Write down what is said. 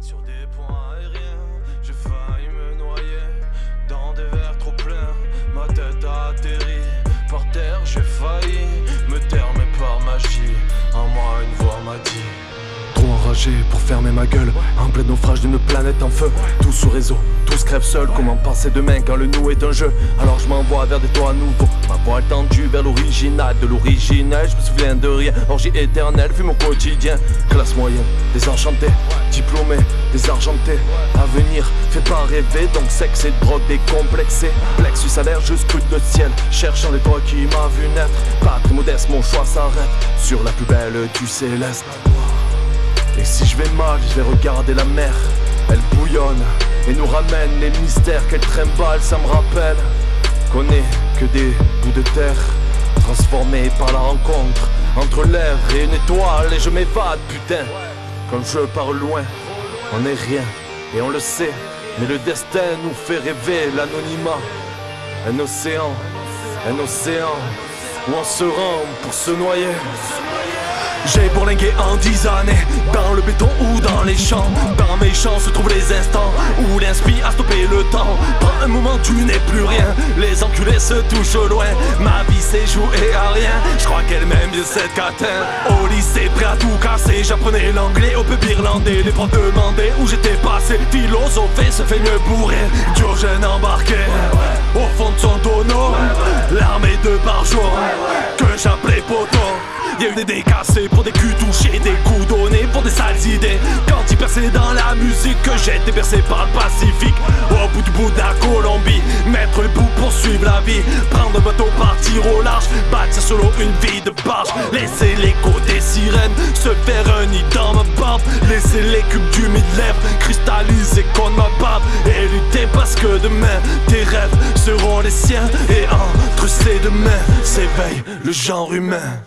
Sur des points aériens, j'ai failli me noyer dans des verres trop pleins. Ma tête a atterri par terre, j'ai failli me taire, mais par magie. En moi, une voix m'a dit. Pour fermer ma gueule. En plein naufrage d'une planète en feu. Tout sous réseau, tous crèvent seuls. Comment penser demain quand le nous est un jeu? Alors je m'envoie vers des toits nouveaux. Ma voix tendue vers l'original De l'originel, je me souviens de rien. Orgie éternelle, vu mon quotidien. Classe moyenne, désenchanté Diplômé, désargenté Avenir, fait pas rêver Donc sexe et drogue décomplexé. Plexus l'air, juste coup de ciel. Cherchant les toits qui m'a vu naître. Pas très modeste, mon choix s'arrête Sur la plus belle du céleste et si je vais mal, je vais regarder la mer. Elle bouillonne et nous ramène les mystères qu'elle trimballe. Ça me rappelle qu'on n'est que des bouts de terre transformés par la rencontre entre l'air et une étoile. Et je m'évade, putain. Comme je pars loin, on n'est rien et on le sait. Mais le destin nous fait rêver l'anonymat. Un océan, un océan où on se rend pour se noyer. J'ai bourlingué en dix années Dans le béton ou dans les champs. Dans mes champs se trouvent les instants Où l'inspi a stoppé le temps. Dans un moment tu n'es plus rien. Les enculés se touchent loin. Ma vie s'est jouée à rien. Je crois qu'elle m'aime bien cette catin Au lycée prêt à tout casser. J'apprenais l'anglais au peuple irlandais. Les profs demandaient où j'étais passé. Philosopher se fait mieux bourrer. Diogène embarqué fond Y'a eu des décassés pour des culs touchés, des coups donnés pour des sales idées. Quand il perçait dans la musique, que j'étais bercé par le Pacifique. Au bout du bout de la Colombie, mettre le bout pour suivre la vie. Prendre un bateau, partir au large, bâtir solo une vie de barge. Laisser l'écho des sirènes se faire un nid dans ma barbe. Laisser les cubes du lèvres cristalliser contre ma barbe. Et lutter parce que demain, tes rêves seront les siens. Et entre ces deux mains s'éveille le genre humain.